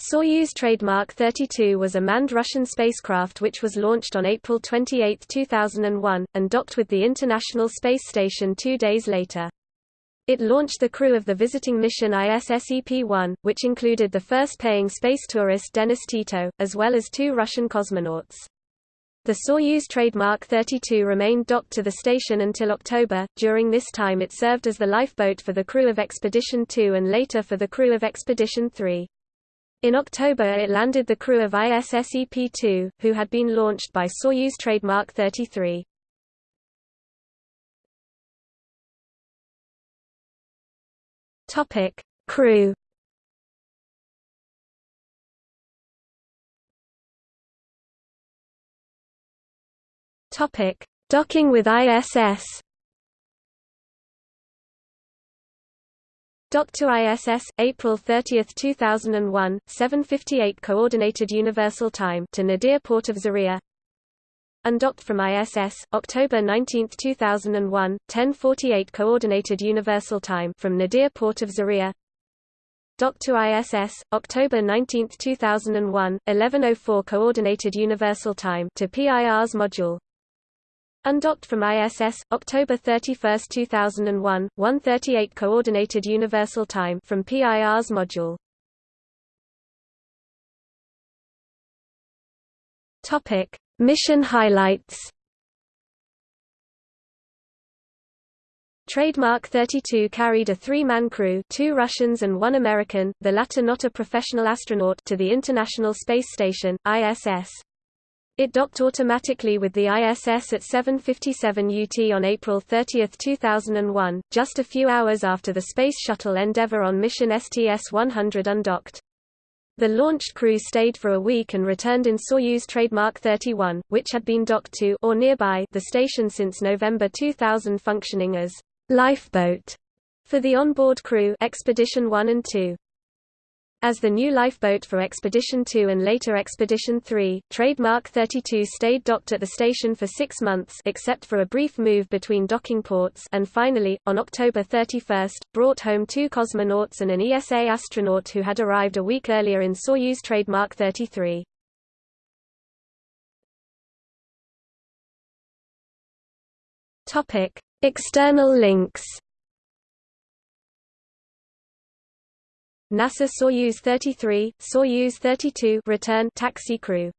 Soyuz trademark 32 was a manned Russian spacecraft which was launched on April 28, 2001, and docked with the International Space Station two days later. It launched the crew of the visiting mission ISS-EP-1, which included the first paying space tourist Dennis Tito, as well as two Russian cosmonauts. The Soyuz trademark 32 remained docked to the station until October. During this time it served as the lifeboat for the crew of Expedition 2 and later for the crew of Expedition 3. In October it landed the crew of ISS EP-2, who had been launched by Soyuz trademark 33. Topic: Crew. Topic: Docking with ISS. Dr. ISS, April 30, 2001, 7:58 Coordinated Universal Time to Nadir Port of Zarya. Undocked from ISS, October 19, 2001, 10:48 Coordinated Universal Time from Nadir Port of Zarya. Docked to ISS, October 19, 2001, 11:04 Coordinated Universal Time to Pirs module. Undocked from ISS, October 31, 2001, 1:38 Coordinated Universal Time from Pirs module. Topic: Mission highlights. Trademark 32 carried a three-man crew two Russians and one American, the latter not a professional astronaut to the International Space Station, ISS. It docked automatically with the ISS at 7.57 UT on April 30, 2001, just a few hours after the Space Shuttle Endeavour on mission STS-100 undocked. The launched crew stayed for a week and returned in Soyuz trademark 31, which had been docked to or nearby the station since November 2000 functioning as lifeboat for the onboard crew Expedition 1 and 2. As the new lifeboat for Expedition 2 and later Expedition 3, Trademark 32 stayed docked at the station for six months except for a brief move between docking ports and finally, on October 31, brought home two cosmonauts and an ESA astronaut who had arrived a week earlier in Soyuz. Trademark 33. External links NASA Soyuz 33, Soyuz 32 return taxi crew